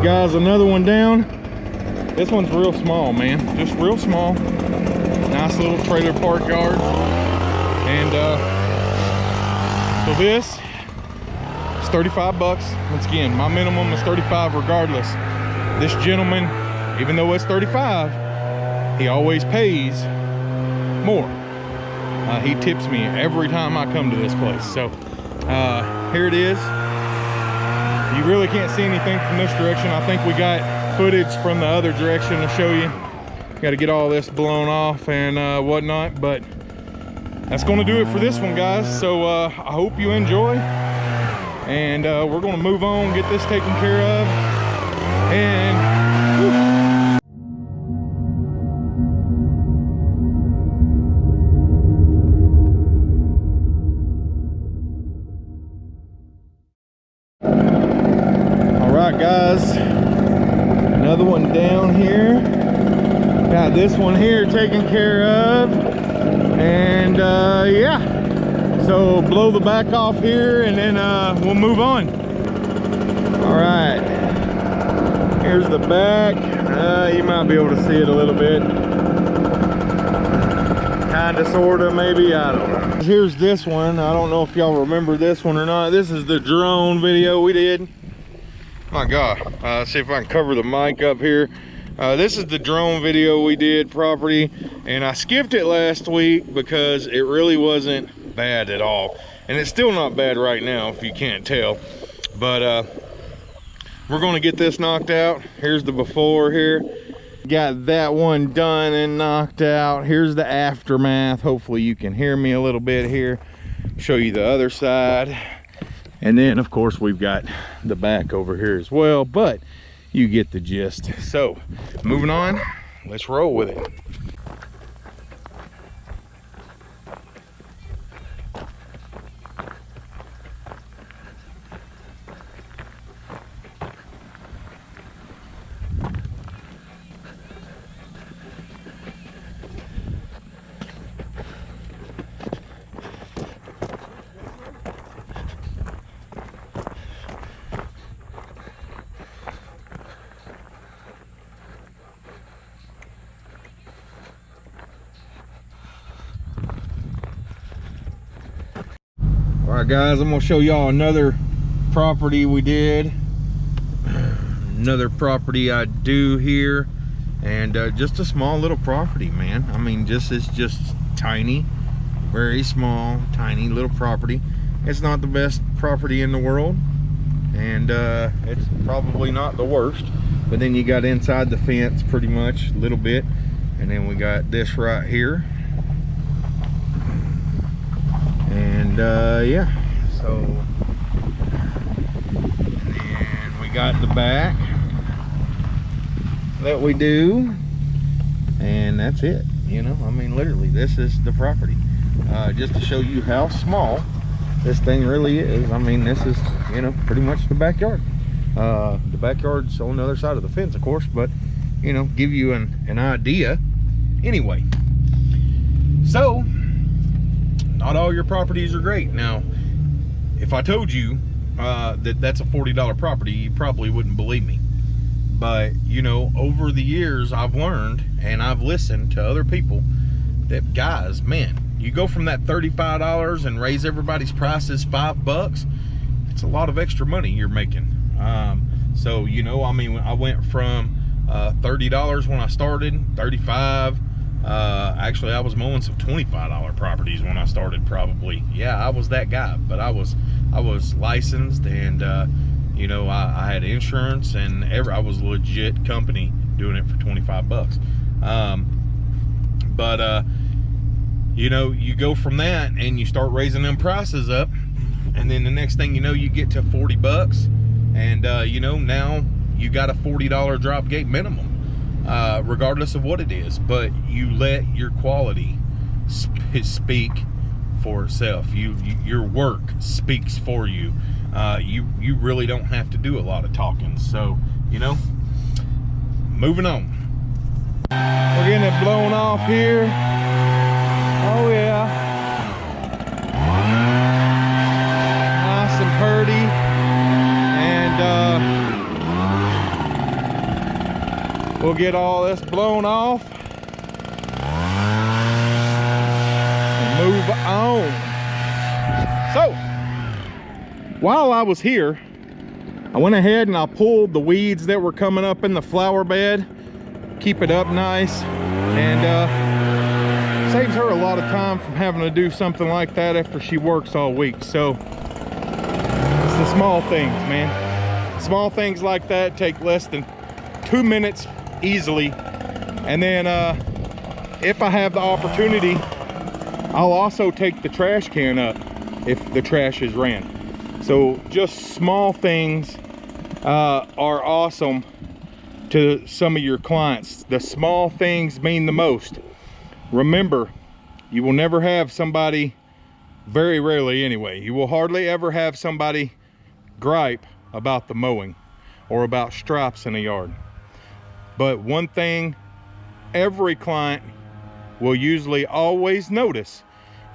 right, guys, another one down. This one's real small, man. Just real small. Nice little trailer park yard. And uh, so this is 35 bucks. Once again, my minimum is 35 regardless. This gentleman, even though it's 35, he always pays more. Uh, he tips me every time I come to this place. So uh, here it is. You really can't see anything from this direction. I think we got footage from the other direction to show you. Got to get all this blown off and uh, whatnot, but that's going to do it for this one, guys. So uh, I hope you enjoy, and uh, we're going to move on, get this taken care of, and. Another one down here. Got this one here taken care of. And uh, yeah. So blow the back off here and then uh, we'll move on. All right. Here's the back. Uh, you might be able to see it a little bit. Kind of sort of maybe i don't know. Here's this one. I don't know if y'all remember this one or not. This is the drone video we did my god. Uh, see if i can cover the mic up here. Uh, this is the drone video we did property and i skipped it last week because it really wasn't bad at all. And it's still not bad right now if you can't tell. But uh, we're going to get this knocked out. Here's the before here. Got that one done and knocked out. Here's the aftermath. Hopefully you can hear me a little bit here. Show you the other side and then of course we've got the back over here as well but you get the gist. So moving on let's roll with it all right guys i'm gonna show y'all another property we did. Another property i do here and uh, just a small little property man. I mean just it's just tiny very small tiny little property. It's not the best property in the world and uh, it's probably not the worst but then you got inside the fence pretty much a little bit and then we got this right here uh, yeah so. And we got the back that we do. And that's it you know? I mean literally this is the property. Uh, just to show you how small this thing really is i mean this is you know pretty much the backyard. Uh, the backyard's on the other side of the fence of course but you know give you an, an idea. Anyway so not all your properties are great. Now if i told you uh, that that's a $40 property you probably wouldn't believe me. But you know over the years i've learned and i've listened to other people that guys man you go from that $35 and raise everybody's prices five bucks it's a lot of extra money you're making. Um, so you know i mean i went from uh, $30 when i started 35 uh, actually i was mowing some $25 properties when i started probably. Yeah i was that guy but i was i was licensed and uh, you know I, I, had insurance and ever i was a legit company doing it for 25 bucks. Um, but uh, you know you go from that and you start raising them prices up and then the next thing you know you get to 40 bucks and uh, you know now you got a $40 drop gate minimum uh, regardless of what it is. But you let your quality sp speak for itself. You, you, your work speaks for you. Uh, you you really don't have to do a lot of talking. So you know, moving on. We're getting it blown off here. Oh yeah. Nice and purty. And uh, We'll get all this blown off. And move on. So, while I was here, I went ahead and I pulled the weeds that were coming up in the flower bed. Keep it up nice. And uh, saves her a lot of time from having to do something like that after she works all week. So, it's the small things, man. Small things like that take less than two minutes easily. And then uh if i have the opportunity i'll also take the trash can up if the trash is ran. So just small things uh are awesome to some of your clients. The small things mean the most. Remember you will never have somebody very rarely anyway you will hardly ever have somebody gripe about the mowing or about stripes in a yard but one thing every client will usually always notice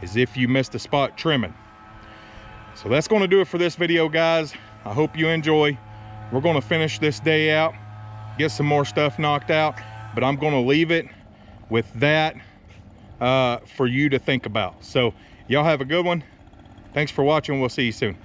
is if you missed a spot trimming. So that's gonna do it for this video, guys. I hope you enjoy. We're gonna finish this day out, get some more stuff knocked out, but I'm gonna leave it with that uh, for you to think about. So y'all have a good one. Thanks for watching. We'll see you soon.